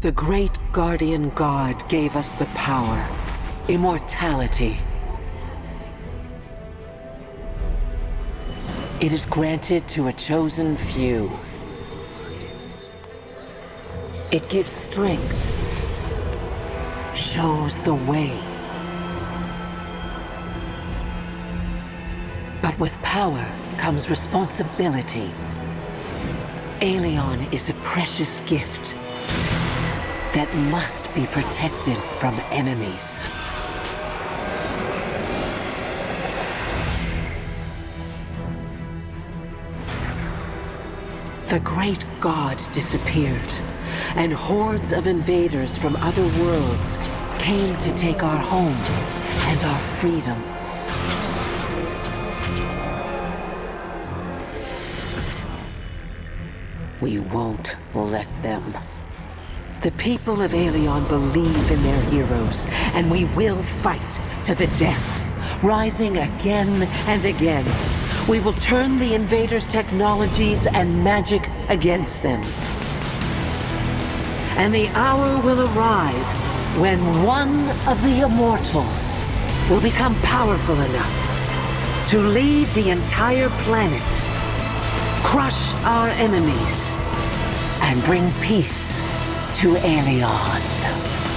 The great guardian god gave us the power, immortality. It is granted to a chosen few. It gives strength, shows the way. But with power comes responsibility. Aelion is a precious gift that must be protected from enemies. The great god disappeared, and hordes of invaders from other worlds came to take our home and our freedom. We won't let them. The people of Aelion believe in their heroes, and we will fight to the death, rising again and again. We will turn the invaders' technologies and magic against them. And the hour will arrive when one of the Immortals will become powerful enough to lead the entire planet, crush our enemies, and bring peace to Aelion.